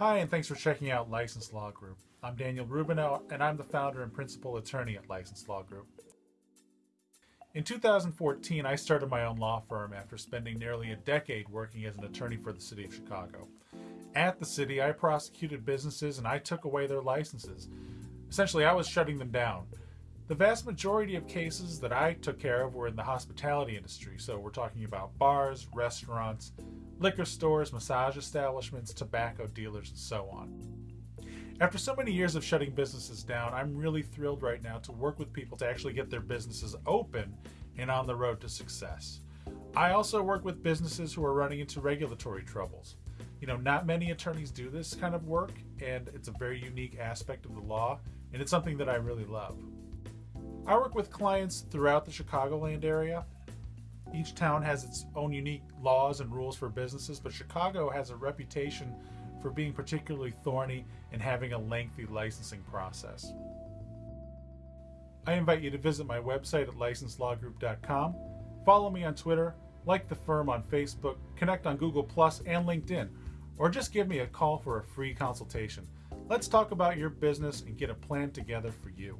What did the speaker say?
Hi, and thanks for checking out License Law Group. I'm Daniel Rubino, and I'm the founder and principal attorney at License Law Group. In 2014, I started my own law firm after spending nearly a decade working as an attorney for the City of Chicago. At the city, I prosecuted businesses and I took away their licenses. Essentially, I was shutting them down. The vast majority of cases that I took care of were in the hospitality industry, so we're talking about bars, restaurants, liquor stores, massage establishments, tobacco dealers, and so on. After so many years of shutting businesses down, I'm really thrilled right now to work with people to actually get their businesses open and on the road to success. I also work with businesses who are running into regulatory troubles. You know, not many attorneys do this kind of work, and it's a very unique aspect of the law, and it's something that I really love. I work with clients throughout the Chicagoland area. Each town has its own unique laws and rules for businesses, but Chicago has a reputation for being particularly thorny and having a lengthy licensing process. I invite you to visit my website at licenselawgroup.com, follow me on Twitter, like the firm on Facebook, connect on Google Plus and LinkedIn, or just give me a call for a free consultation. Let's talk about your business and get a plan together for you.